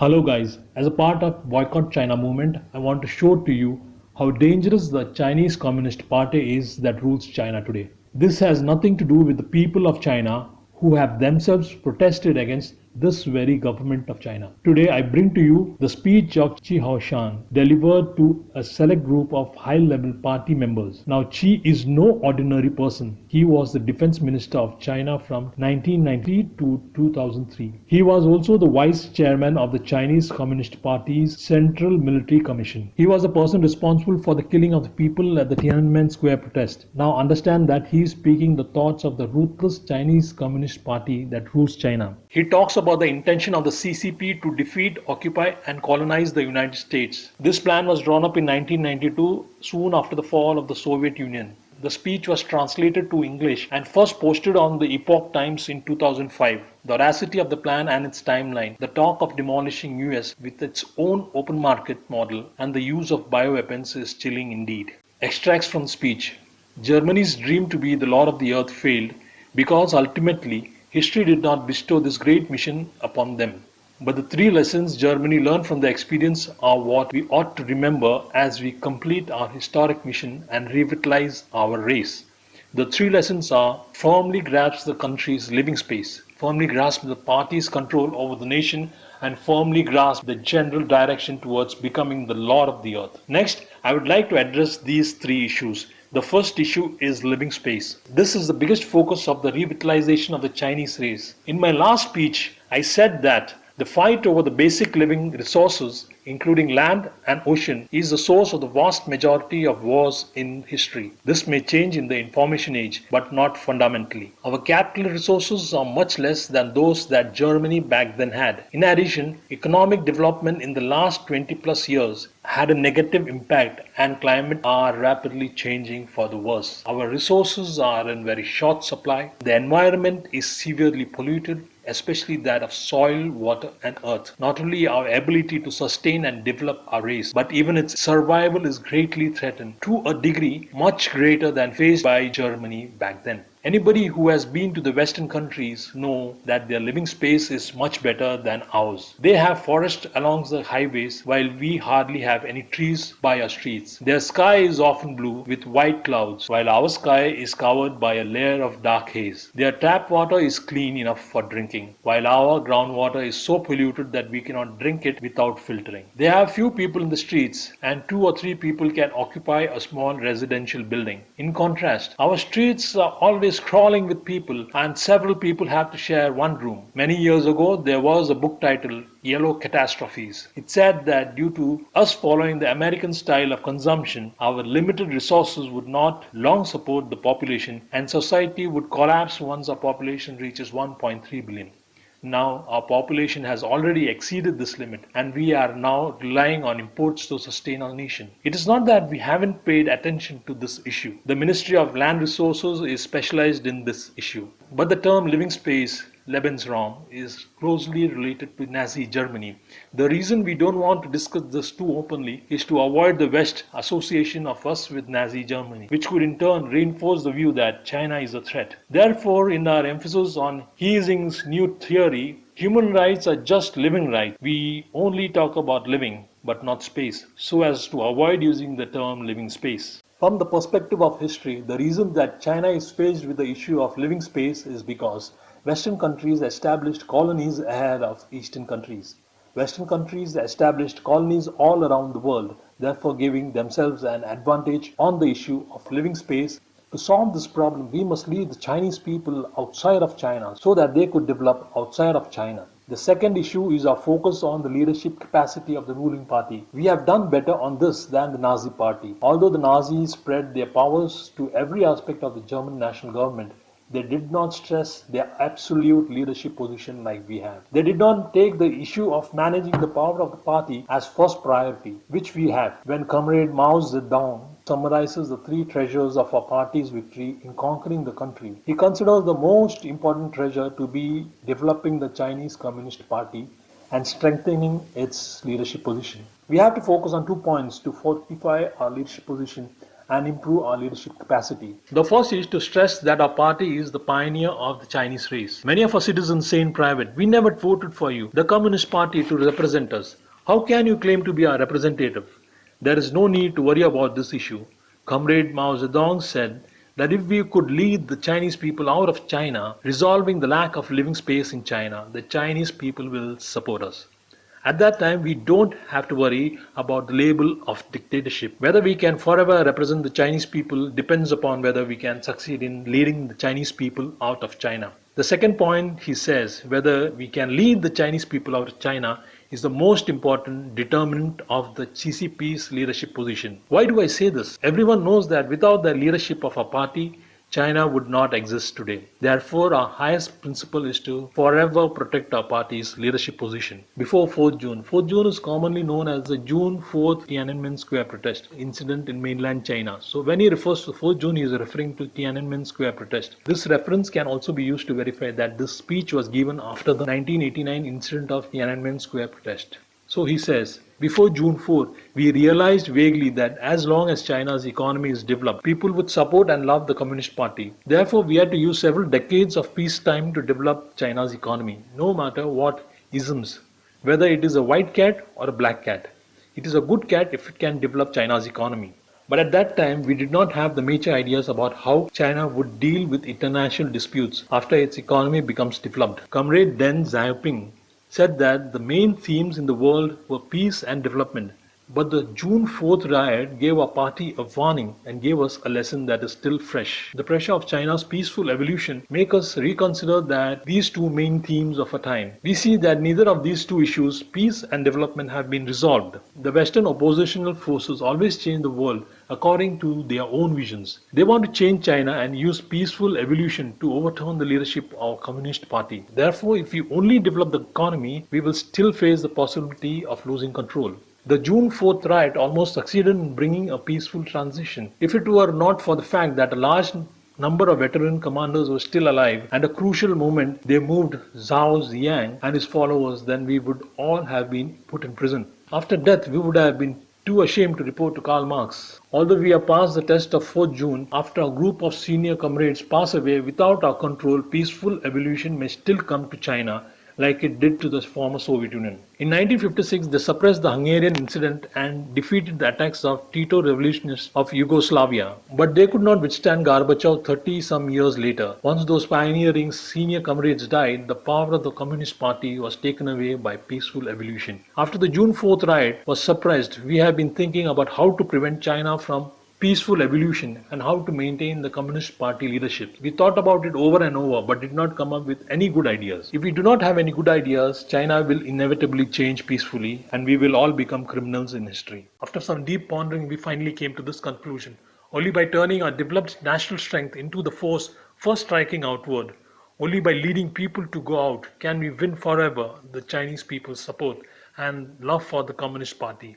Hello guys, as a part of Boycott China movement, I want to show to you how dangerous the Chinese Communist Party is that rules China today. This has nothing to do with the people of China who have themselves protested against this very government of China. Today I bring to you the speech of Chi Haotian delivered to a select group of high-level party members. Now Qi is no ordinary person. He was the defense minister of China from 1990 to 2003. He was also the vice chairman of the Chinese Communist Party's Central Military Commission. He was the person responsible for the killing of the people at the Tiananmen Square protest. Now understand that he is speaking the thoughts of the ruthless Chinese Communist Party that rules China. He talks about the intention of the CCP to defeat, occupy, and colonize the United States. This plan was drawn up in 1992, soon after the fall of the Soviet Union. The speech was translated to English and first posted on the Epoch Times in 2005. The audacity of the plan and its timeline, the talk of demolishing US with its own open market model, and the use of bioweapons is chilling indeed. Extracts from speech Germany's dream to be the Lord of the Earth failed because ultimately History did not bestow this great mission upon them. But the three lessons Germany learned from the experience are what we ought to remember as we complete our historic mission and revitalize our race. The three lessons are firmly grasp the country's living space, firmly grasp the party's control over the nation, and firmly grasp the general direction towards becoming the Lord of the earth. Next, I would like to address these three issues the first issue is living space. This is the biggest focus of the revitalization of the Chinese race. In my last speech, I said that the fight over the basic living resources, including land and ocean, is the source of the vast majority of wars in history. This may change in the information age, but not fundamentally. Our capital resources are much less than those that Germany back then had. In addition, economic development in the last 20 plus years had a negative impact and climate are rapidly changing for the worse. Our resources are in very short supply. The environment is severely polluted especially that of soil, water, and earth. Not only our ability to sustain and develop our race, but even its survival is greatly threatened to a degree much greater than faced by Germany back then. Anybody who has been to the western countries know that their living space is much better than ours. They have forests along the highways while we hardly have any trees by our streets. Their sky is often blue with white clouds while our sky is covered by a layer of dark haze. Their tap water is clean enough for drinking while our groundwater is so polluted that we cannot drink it without filtering. They have few people in the streets and two or three people can occupy a small residential building. In contrast, our streets are always is crawling with people and several people have to share one room. Many years ago, there was a book titled Yellow Catastrophes. It said that due to us following the American style of consumption, our limited resources would not long support the population and society would collapse once our population reaches 1.3 billion. Now our population has already exceeded this limit and we are now relying on imports to sustain our nation. It is not that we haven't paid attention to this issue. The Ministry of Land Resources is specialized in this issue. But the term living space Lebensraum is closely related to Nazi Germany. The reason we don't want to discuss this too openly is to avoid the West association of us with Nazi Germany, which could in turn reinforce the view that China is a threat. Therefore, in our emphasis on He Xin's new theory, human rights are just living rights. We only talk about living, but not space, so as to avoid using the term living space. From the perspective of history, the reason that China is faced with the issue of living space is because Western countries established colonies ahead of Eastern countries. Western countries established colonies all around the world, therefore giving themselves an advantage on the issue of living space. To solve this problem, we must leave the Chinese people outside of China so that they could develop outside of China. The second issue is our focus on the leadership capacity of the ruling party. We have done better on this than the Nazi party. Although the Nazis spread their powers to every aspect of the German national government, they did not stress their absolute leadership position like we have. They did not take the issue of managing the power of the party as first priority, which we have. When Comrade Mao Zedong summarizes the three treasures of our party's victory in conquering the country, he considers the most important treasure to be developing the Chinese Communist Party and strengthening its leadership position. We have to focus on two points to fortify our leadership position and improve our leadership capacity. The first is to stress that our party is the pioneer of the Chinese race. Many of our citizens say in private, we never voted for you, the Communist Party, to represent us. How can you claim to be our representative? There is no need to worry about this issue. Comrade Mao Zedong said that if we could lead the Chinese people out of China, resolving the lack of living space in China, the Chinese people will support us. At that time, we don't have to worry about the label of dictatorship. Whether we can forever represent the Chinese people depends upon whether we can succeed in leading the Chinese people out of China. The second point, he says, whether we can lead the Chinese people out of China is the most important determinant of the CCP's leadership position. Why do I say this? Everyone knows that without the leadership of a party, China would not exist today. Therefore, our highest principle is to forever protect our party's leadership position. Before 4th June, 4th June is commonly known as the June 4th Tiananmen Square protest incident in mainland China. So when he refers to 4th June, he is referring to Tiananmen Square protest. This reference can also be used to verify that this speech was given after the 1989 incident of Tiananmen Square protest. So he says, before June 4, we realized vaguely that as long as China's economy is developed, people would support and love the Communist Party. Therefore, we had to use several decades of peacetime to develop China's economy, no matter what isms, whether it is a white cat or a black cat. It is a good cat if it can develop China's economy. But at that time, we did not have the major ideas about how China would deal with international disputes after its economy becomes developed. Comrade Deng Xiaoping said that the main themes in the world were peace and development. But the June 4th riot gave our party a warning and gave us a lesson that is still fresh. The pressure of China's peaceful evolution make us reconsider that these two main themes of our time. We see that neither of these two issues, peace and development, have been resolved. The Western oppositional forces always change the world according to their own visions. They want to change China and use peaceful evolution to overturn the leadership of Communist Party. Therefore, if we only develop the economy, we will still face the possibility of losing control. The June 4th riot almost succeeded in bringing a peaceful transition. If it were not for the fact that a large number of veteran commanders were still alive and a crucial moment they moved Zhao Ziyang and his followers, then we would all have been put in prison. After death, we would have been too ashamed to report to Karl Marx. Although we have passed the test of 4th June, after a group of senior comrades pass away without our control, peaceful evolution may still come to China like it did to the former Soviet Union. In 1956, they suppressed the Hungarian incident and defeated the attacks of Tito revolutionists of Yugoslavia. But they could not withstand Gorbachev 30 some years later. Once those pioneering senior comrades died, the power of the Communist Party was taken away by peaceful evolution. After the June 4th riot was suppressed, we have been thinking about how to prevent China from peaceful evolution and how to maintain the Communist Party leadership. We thought about it over and over but did not come up with any good ideas. If we do not have any good ideas, China will inevitably change peacefully and we will all become criminals in history. After some deep pondering, we finally came to this conclusion. Only by turning our developed national strength into the force first striking outward, only by leading people to go out can we win forever the Chinese people's support and love for the Communist Party.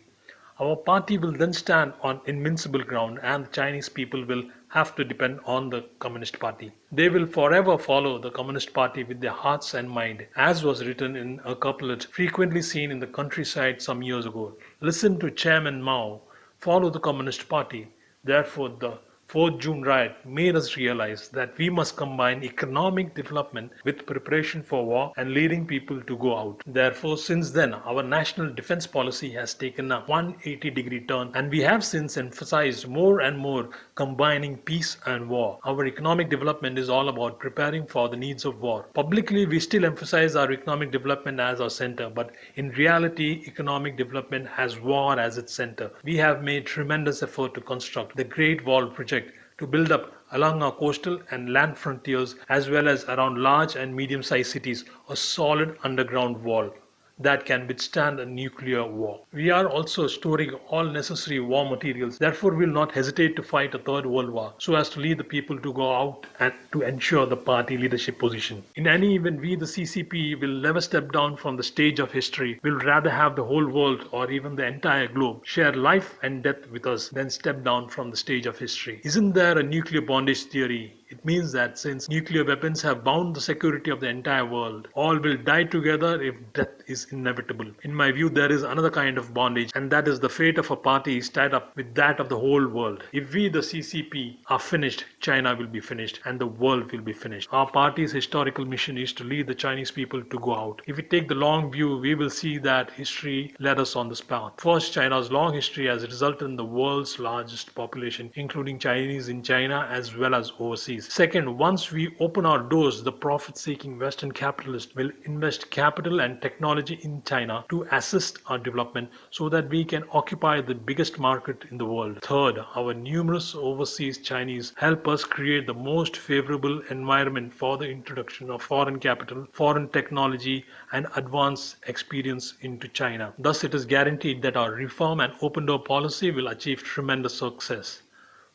Our party will then stand on invincible ground and the Chinese people will have to depend on the Communist Party. They will forever follow the Communist Party with their hearts and mind, as was written in a couplet frequently seen in the countryside some years ago. Listen to Chairman Mao, follow the Communist Party. Therefore, the 4th June riot made us realize that we must combine economic development with preparation for war and leading people to go out. Therefore, since then, our national defense policy has taken a 180 degree turn and we have since emphasized more and more combining peace and war. Our economic development is all about preparing for the needs of war. Publicly, we still emphasize our economic development as our center, but in reality, economic development has war as its center. We have made tremendous effort to construct the Great Wall project to build up along our coastal and land frontiers as well as around large and medium-sized cities a solid underground wall that can withstand a nuclear war. We are also storing all necessary war materials, therefore we will not hesitate to fight a third world war so as to lead the people to go out and to ensure the party leadership position. In any event, we the CCP will never step down from the stage of history. We'll rather have the whole world or even the entire globe share life and death with us than step down from the stage of history. Isn't there a nuclear bondage theory It means that since nuclear weapons have bound the security of the entire world, all will die together if death is inevitable. In my view, there is another kind of bondage, and that is the fate of a party is tied up with that of the whole world. If we, the CCP, are finished, China will be finished, and the world will be finished. Our party's historical mission is to lead the Chinese people to go out. If we take the long view, we will see that history led us on this path. First, China's long history has resulted in the world's largest population, including Chinese in China as well as overseas. Second, once we open our doors, the profit seeking Western capitalists will invest capital and technology in China to assist our development so that we can occupy the biggest market in the world. Third, our numerous overseas Chinese help us create the most favorable environment for the introduction of foreign capital, foreign technology, and advanced experience into China. Thus, it is guaranteed that our reform and open door policy will achieve tremendous success.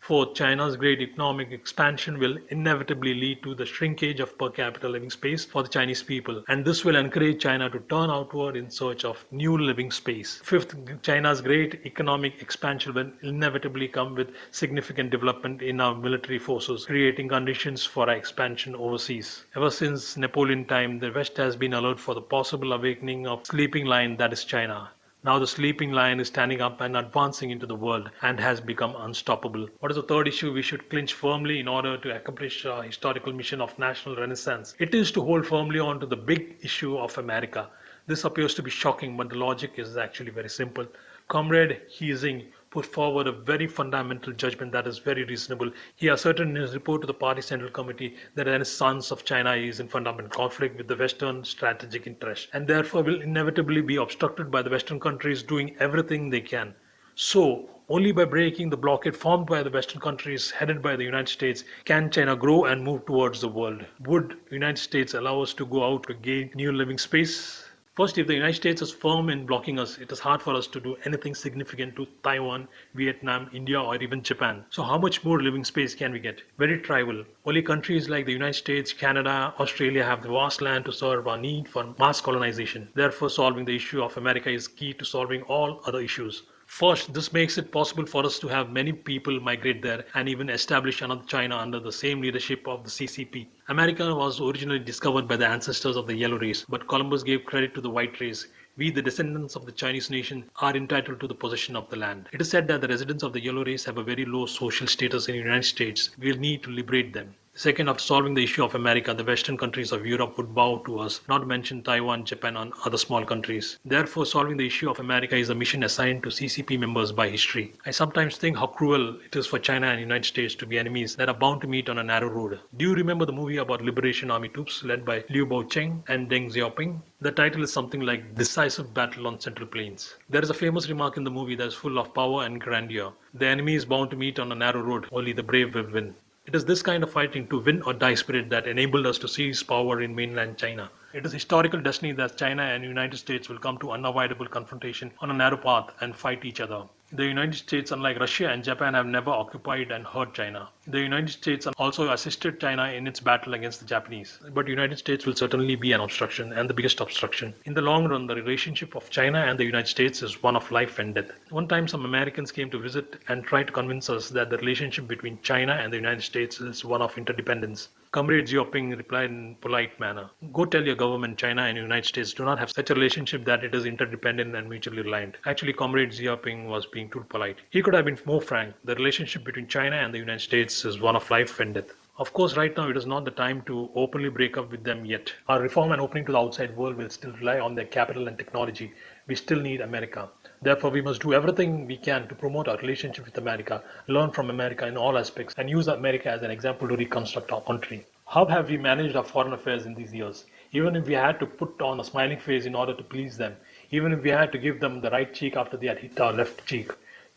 Fourth, China's great economic expansion will inevitably lead to the shrinkage of per capita living space for the Chinese people, and this will encourage China to turn outward in search of new living space. Fifth, China's great economic expansion will inevitably come with significant development in our military forces, creating conditions for our expansion overseas. Ever since Napoleon time, the West has been alert for the possible awakening of sleeping lion that is China. Now the sleeping lion is standing up and advancing into the world and has become unstoppable. What is the third issue we should clinch firmly in order to accomplish our historical mission of national renaissance? It is to hold firmly on to the big issue of America. This appears to be shocking, but the logic is actually very simple. Comrade He Xin put forward a very fundamental judgment that is very reasonable. He asserted in his report to the party central committee that the renaissance of China is in fundamental conflict with the Western strategic interest and therefore will inevitably be obstructed by the Western countries doing everything they can. So, only by breaking the blockade formed by the Western countries headed by the United States can China grow and move towards the world. Would United States allow us to go out to gain new living space? First, if the United States is firm in blocking us, it is hard for us to do anything significant to Taiwan, Vietnam, India, or even Japan. So, how much more living space can we get? Very trivial. Only countries like the United States, Canada, Australia have the vast land to serve our need for mass colonization. Therefore, solving the issue of America is key to solving all other issues. First, this makes it possible for us to have many people migrate there and even establish another China under the same leadership of the CCP. America was originally discovered by the ancestors of the yellow race, but Columbus gave credit to the white race. We, the descendants of the Chinese nation, are entitled to the possession of the land. It is said that the residents of the yellow race have a very low social status in the United States. We will need to liberate them. Second, after solving the issue of America, the Western countries of Europe would bow to us, not mention Taiwan, Japan, and other small countries. Therefore, solving the issue of America is a mission assigned to CCP members by history. I sometimes think how cruel it is for China and United States to be enemies that are bound to meet on a narrow road. Do you remember the movie about Liberation Army troops led by Liu Bocheng and Deng Xiaoping? The title is something like Decisive Battle on Central Plains. There is a famous remark in the movie that is full of power and grandeur. The enemy is bound to meet on a narrow road, only the brave will win. It is this kind of fighting to win or die spirit that enabled us to seize power in mainland China. It is historical destiny that China and United States will come to unavoidable confrontation on a narrow path and fight each other. The United States, unlike Russia and Japan, have never occupied and hurt China. The United States also assisted China in its battle against the Japanese. But the United States will certainly be an obstruction and the biggest obstruction. In the long run, the relationship of China and the United States is one of life and death. One time, some Americans came to visit and tried to convince us that the relationship between China and the United States is one of interdependence. Comrade Xiaoping replied in polite manner, Go tell your government China and United States do not have such a relationship that it is interdependent and mutually reliant. Actually, Comrade Xiaoping was being too polite. He could have been more frank. The relationship between China and the United States is one of life and death. Of course, right now it is not the time to openly break up with them yet. Our reform and opening to the outside world will still rely on their capital and technology. We still need America. Therefore, we must do everything we can to promote our relationship with America, learn from America in all aspects, and use America as an example to reconstruct our country. How have we managed our foreign affairs in these years? Even if we had to put on a smiling face in order to please them, even if we had to give them the right cheek after they had hit our left cheek,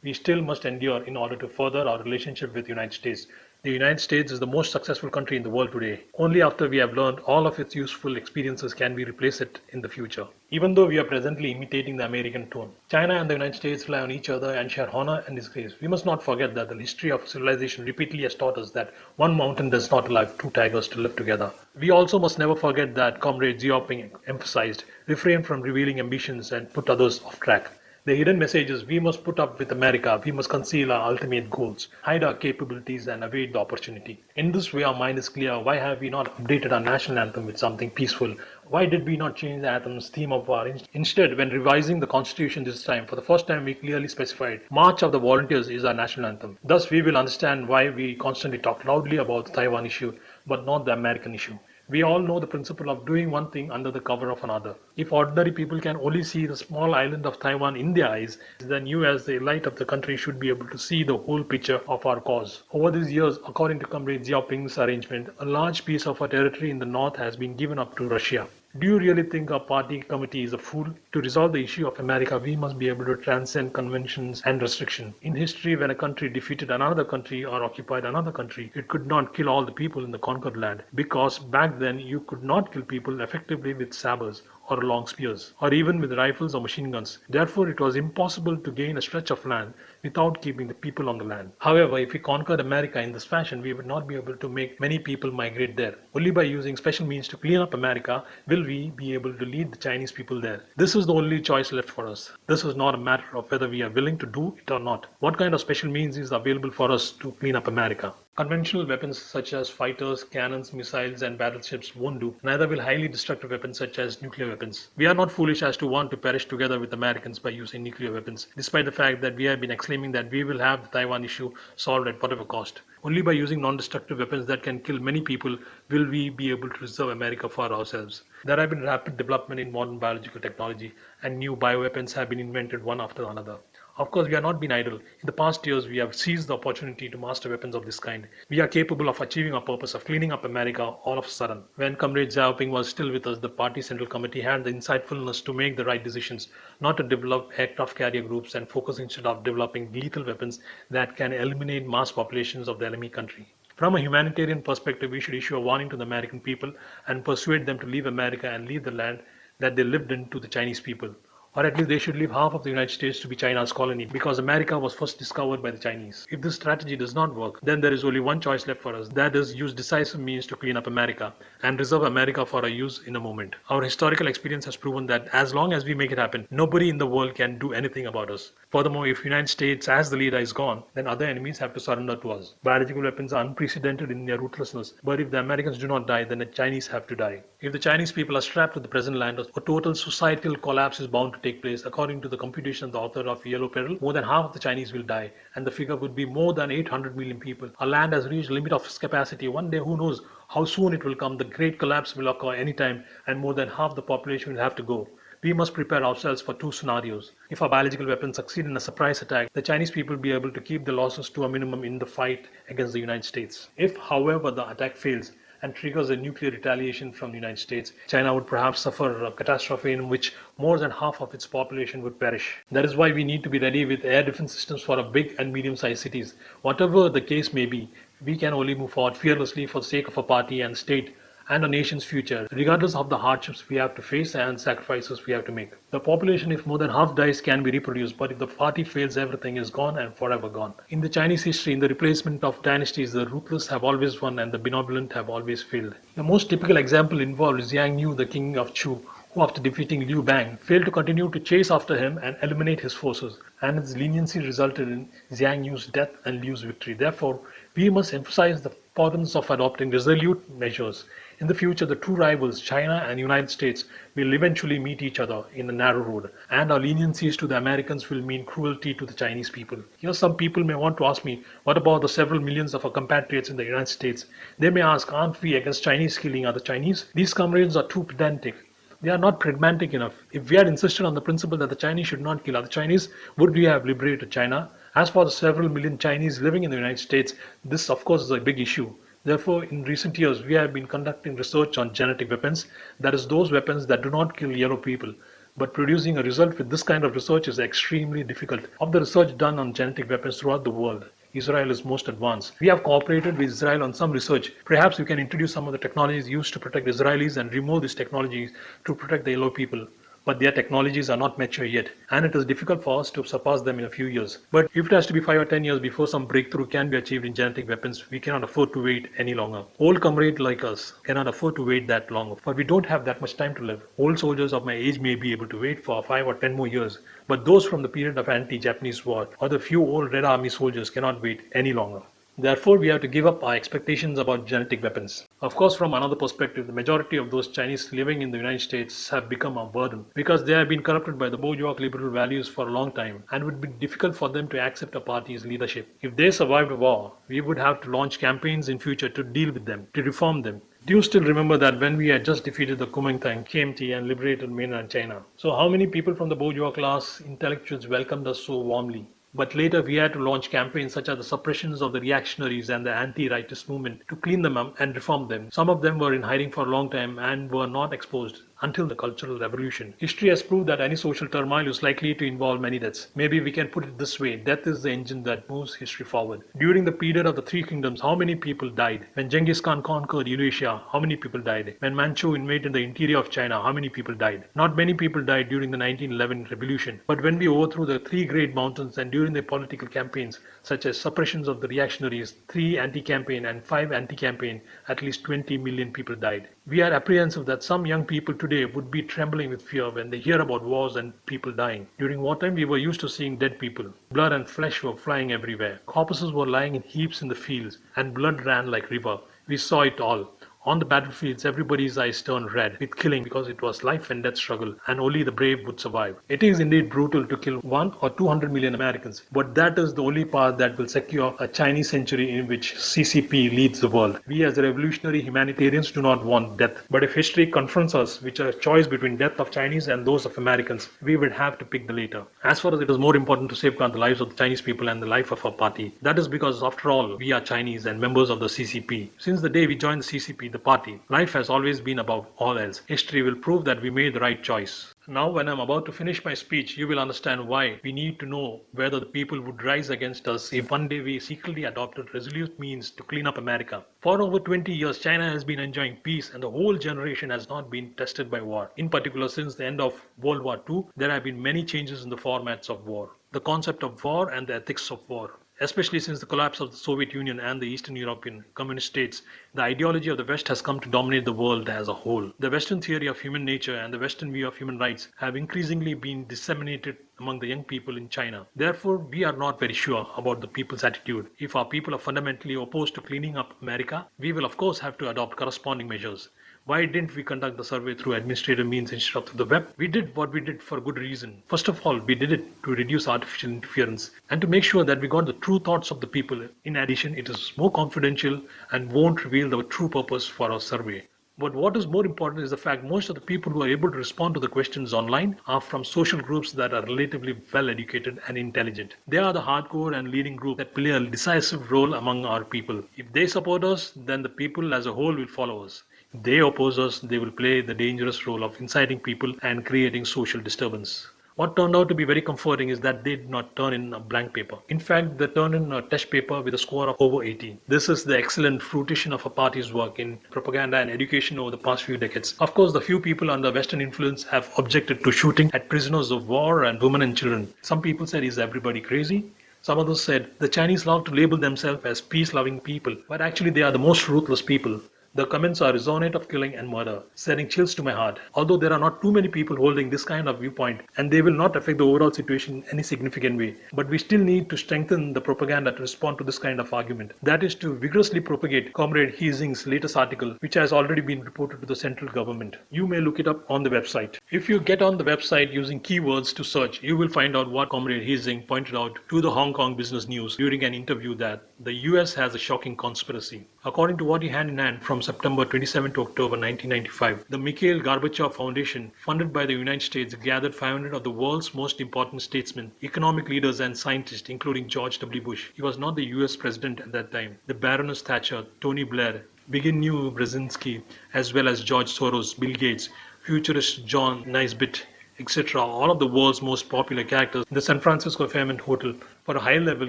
we still must endure in order to further our relationship with the United States. The United States is the most successful country in the world today. Only after we have learned all of its useful experiences can we replace it in the future. Even though we are presently imitating the American tone, China and the United States rely on each other and share honor and disgrace. We must not forget that the history of civilization repeatedly has taught us that one mountain does not allow two tigers to live together. We also must never forget that Comrade Xiaoping emphasized refrain from revealing ambitions and put others off track. The hidden message is we must put up with America, we must conceal our ultimate goals, hide our capabilities, and evade the opportunity. In this way, our mind is clear. Why have we not updated our national anthem with something peaceful? Why did we not change the anthem's theme of war? Instead, when revising the constitution this time, for the first time, we clearly specified March of the Volunteers is our national anthem. Thus, we will understand why we constantly talk loudly about the Taiwan issue, but not the American issue. We all know the principle of doing one thing under the cover of another. If ordinary people can only see the small island of Taiwan in their eyes, then you as the elite of the country should be able to see the whole picture of our cause. Over these years, according to Comrade Xiaoping's arrangement, a large piece of our territory in the north has been given up to Russia. Do you really think our party committee is a fool? To resolve the issue of America, we must be able to transcend conventions and restriction. In history, when a country defeated another country or occupied another country, it could not kill all the people in the conquered land because back then you could not kill people effectively with sabers or long spears, or even with rifles or machine guns. Therefore, it was impossible to gain a stretch of land without keeping the people on the land. However, if we conquered America in this fashion, we would not be able to make many people migrate there. Only by using special means to clean up America will we be able to lead the Chinese people there. This is the only choice left for us. This is not a matter of whether we are willing to do it or not. What kind of special means is available for us to clean up America? Conventional weapons such as fighters, cannons, missiles, and battleships won't do. Neither will highly destructive weapons such as nuclear weapons. We are not foolish as to want to perish together with Americans by using nuclear weapons, despite the fact that we have been exclaiming that we will have the Taiwan issue solved at whatever cost. Only by using non-destructive weapons that can kill many people will we be able to reserve America for ourselves. There have been rapid development in modern biological technology and new bioweapons have been invented one after another. Of course, we have not been idle. In the past years, we have seized the opportunity to master weapons of this kind. We are capable of achieving our purpose of cleaning up America all of a sudden. When Comrade Xiaoping was still with us, the party central committee had the insightfulness to make the right decisions, not to develop aircraft carrier groups and focus instead of developing lethal weapons that can eliminate mass populations of the enemy country. From a humanitarian perspective, we should issue a warning to the American people and persuade them to leave America and leave the land that they lived in to the Chinese people or at least they should leave half of the United States to be China's colony because America was first discovered by the Chinese. If this strategy does not work, then there is only one choice left for us that is, use decisive means to clean up America and reserve America for our use in a moment. Our historical experience has proven that as long as we make it happen, nobody in the world can do anything about us. Furthermore, if United States as the leader is gone, then other enemies have to surrender to us. Biological weapons are unprecedented in their ruthlessness, but if the Americans do not die, then the Chinese have to die. If the Chinese people are strapped to the present land, a total societal collapse is bound to take place. According to the computation of the author of Yellow Peril, more than half of the Chinese will die, and the figure would be more than 800 million people. Our land has reached the limit of its capacity. One day, who knows how soon it will come. The great collapse will occur anytime, and more than half the population will have to go. We must prepare ourselves for two scenarios. If our biological weapons succeed in a surprise attack, the Chinese people will be able to keep the losses to a minimum in the fight against the United States. If, however, the attack fails, and triggers a nuclear retaliation from the United States, China would perhaps suffer a catastrophe in which more than half of its population would perish. That is why we need to be ready with air defense systems for our big and medium sized cities. Whatever the case may be, we can only move forward fearlessly for the sake of a party and state and a nation's future, regardless of the hardships we have to face and sacrifices we have to make. The population, if more than half dies, can be reproduced, but if the party fails, everything is gone and forever gone. In the Chinese history, in the replacement of dynasties, the ruthless have always won and the benevolent have always failed. The most typical example involves Xiang Yu, the king of Chu, who after defeating Liu Bang failed to continue to chase after him and eliminate his forces, and his leniency resulted in Xiang Yu's death and Liu's victory. Therefore, we must emphasize the importance of adopting resolute measures. In the future, the two rivals, China and United States, will eventually meet each other in a narrow road, and our leniencies to the Americans will mean cruelty to the Chinese people. Here, some people may want to ask me, what about the several millions of our compatriots in the United States? They may ask, aren't we against Chinese killing other Chinese? These comrades are too pedantic. They are not pragmatic enough. If we had insisted on the principle that the Chinese should not kill other Chinese, would we have liberated China? As for the several million Chinese living in the United States, this of course is a big issue. Therefore, in recent years, we have been conducting research on genetic weapons, that is, those weapons that do not kill yellow people. But producing a result with this kind of research is extremely difficult. Of the research done on genetic weapons throughout the world, Israel is most advanced. We have cooperated with Israel on some research. Perhaps we can introduce some of the technologies used to protect Israelis and remove these technologies to protect the yellow people. But their technologies are not mature yet, and it is difficult for us to surpass them in a few years. But if it has to be 5 or 10 years before some breakthrough can be achieved in genetic weapons, we cannot afford to wait any longer. Old comrades like us cannot afford to wait that long, but we don't have that much time to live. Old soldiers of my age may be able to wait for 5 or 10 more years, but those from the period of anti-Japanese war or the few old Red Army soldiers cannot wait any longer. Therefore, we have to give up our expectations about genetic weapons. Of course, from another perspective, the majority of those Chinese living in the United States have become a burden because they have been corrupted by the bourgeois liberal values for a long time and would be difficult for them to accept a party's leadership. If they survived war, we would have to launch campaigns in future to deal with them, to reform them. Do you still remember that when we had just defeated the Kuomintang, KMT and liberated mainland China? So how many people from the bourgeois class intellectuals welcomed us so warmly? But later we had to launch campaigns such as the suppressions of the reactionaries and the anti-rightist movement to clean them up and reform them. Some of them were in hiding for a long time and were not exposed until the Cultural Revolution. History has proved that any social turmoil is likely to involve many deaths. Maybe we can put it this way death is the engine that moves history forward. During the period of the Three Kingdoms, how many people died? When Genghis Khan conquered Eurasia, how many people died? When Manchu invaded the interior of China, how many people died? Not many people died during the 1911 revolution. But when we overthrew the three great mountains and during the political campaigns, such as suppressions of the reactionaries, three anti-campaign and five anti-campaign, at least 20 million people died. We are apprehensive that some young people today would be trembling with fear when they hear about wars and people dying. During wartime, we were used to seeing dead people. Blood and flesh were flying everywhere. Corpses were lying in heaps in the fields, and blood ran like river. We saw it all. On the battlefields, everybody's eyes turned red with killing because it was life and death struggle and only the brave would survive. It is indeed brutal to kill one or 200 million Americans, but that is the only path that will secure a Chinese century in which CCP leads the world. We as revolutionary humanitarians do not want death, but if history confronts us with a choice between death of Chinese and those of Americans, we would have to pick the later. As far as it is more important to safeguard the lives of the Chinese people and the life of our party, that is because after all, we are Chinese and members of the CCP. Since the day we joined the CCP, the party. Life has always been about all else. History will prove that we made the right choice. Now, when I'm about to finish my speech, you will understand why we need to know whether the people would rise against us if one day we secretly adopted resolute means to clean up America. For over 20 years, China has been enjoying peace and the whole generation has not been tested by war. In particular, since the end of World War II, there have been many changes in the formats of war. The concept of war and the ethics of war especially since the collapse of the Soviet Union and the Eastern European communist states, the ideology of the West has come to dominate the world as a whole. The Western theory of human nature and the Western view of human rights have increasingly been disseminated among the young people in China. Therefore, we are not very sure about the people's attitude. If our people are fundamentally opposed to cleaning up America, we will of course have to adopt corresponding measures. Why didn't we conduct the survey through administrative means instead of through the web? We did what we did for good reason. First of all, we did it to reduce artificial interference and to make sure that we got the true thoughts of the people. In addition, it is more confidential and won't reveal the true purpose for our survey. But what is more important is the fact most of the people who are able to respond to the questions online are from social groups that are relatively well educated and intelligent. They are the hardcore and leading group that play a decisive role among our people. If they support us, then the people as a whole will follow us they oppose us, they will play the dangerous role of inciting people and creating social disturbance. What turned out to be very comforting is that they did not turn in a blank paper. In fact, they turned in a test paper with a score of over 18. This is the excellent fruition of a party's work in propaganda and education over the past few decades. Of course, the few people under Western influence have objected to shooting at prisoners of war and women and children. Some people said, is everybody crazy? Some others said the Chinese love to label themselves as peace loving people, but actually they are the most ruthless people. The comments are resonant of killing and murder, sending chills to my heart. Although there are not too many people holding this kind of viewpoint, and they will not affect the overall situation in any significant way, but we still need to strengthen the propaganda to respond to this kind of argument. That is to vigorously propagate Comrade He Xin's latest article, which has already been reported to the central government. You may look it up on the website. If you get on the website using keywords to search, you will find out what Comrade He Xin pointed out to the Hong Kong Business News during an interview that the US has a shocking conspiracy. According to what he hand in hand from September 27 to October 1995, the Mikhail Gorbachev Foundation, funded by the United States, gathered 500 of the world's most important statesmen, economic leaders, and scientists, including George W. Bush. He was not the US president at that time. The Baroness Thatcher, Tony Blair, Zbigniew Brzezinski, as well as George Soros, Bill Gates, futurist John Naisbitt, etc., all of the world's most popular characters the San Francisco Fairmont Hotel for a high-level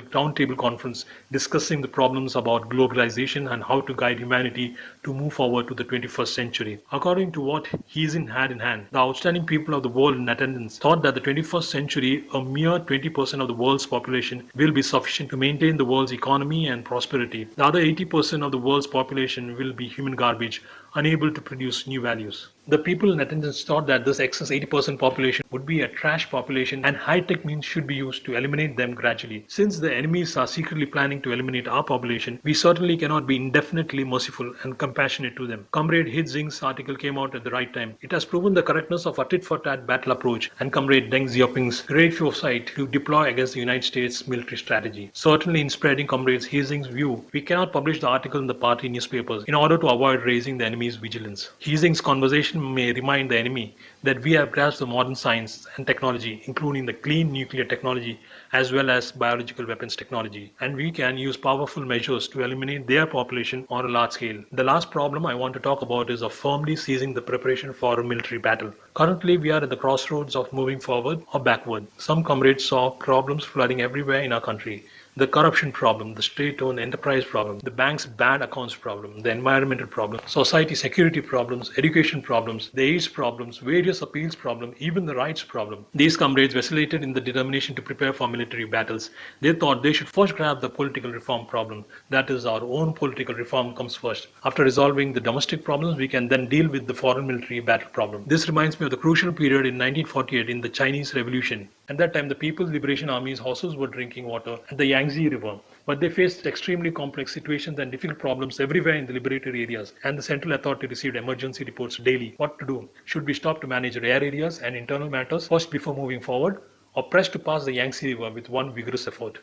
roundtable conference discussing the problems about globalization and how to guide humanity to move forward to the 21st century. According to what He Xin had in hand, the outstanding people of the world in attendance thought that the 21st century, a mere 20% of the world's population will be sufficient to maintain the world's economy and prosperity. The other 80% of the world's population will be human garbage, unable to produce new values. The people in attendance thought that this excess 80% population would be a trash population and high-tech means should be used to eliminate them gradually. Since the enemies are secretly planning to eliminate our population, we certainly cannot be indefinitely merciful and compassionate to them. Comrade He Xin's article came out at the right time. It has proven the correctness of a tit-for-tat battle approach and Comrade Deng Xiaoping's great foresight to deploy against the United States military strategy. Certainly in spreading Comrade He Xin's view, we cannot publish the article in the party newspapers in order to avoid raising the enemy's vigilance. He Xin's conversation may remind the enemy that we have grasped the modern science and technology, including the clean nuclear technology as well as biological weapons technology, and we can use powerful measures to eliminate their population on a large scale. The last problem I want to talk about is of firmly seizing the preparation for a military battle. Currently, we are at the crossroads of moving forward or backward. Some comrades saw problems flooding everywhere in our country the corruption problem, the state-owned enterprise problem, the bank's bad accounts problem, the environmental problem, society security problems, education problems, the AIDS problems, various appeals problem, even the rights problem. These comrades vacillated in the determination to prepare for military battles. They thought they should first grab the political reform problem. That is, our own political reform comes first. After resolving the domestic problems, we can then deal with the foreign military battle problem. This reminds me of the crucial period in 1948 in the Chinese Revolution. At that time, the People's Liberation Army's horses were drinking water at the Yangtze River, but they faced extremely complex situations and difficult problems everywhere in the liberated areas, and the Central Authority received emergency reports daily. What to do? Should we stop to manage rare areas and internal matters first before moving forward, or press to pass the Yangtze River with one vigorous effort?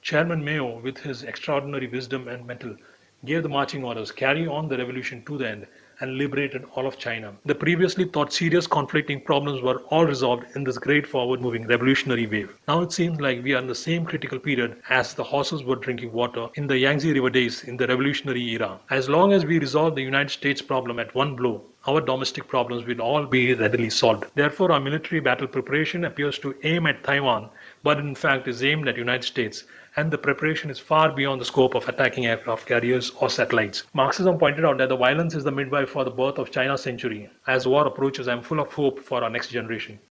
Chairman Mao, with his extraordinary wisdom and mettle, gave the marching orders, carry on the revolution to the end, and liberated all of China. The previously thought serious conflicting problems were all resolved in this great forward moving revolutionary wave. Now it seems like we are in the same critical period as the horses were drinking water in the Yangtze River days in the revolutionary era. As long as we resolve the United States problem at one blow, our domestic problems will all be readily solved. Therefore, our military battle preparation appears to aim at Taiwan, but in fact is aimed at the United States and the preparation is far beyond the scope of attacking aircraft carriers or satellites. Marxism pointed out that the violence is the midwife for the birth of China's century. As war approaches, I am full of hope for our next generation.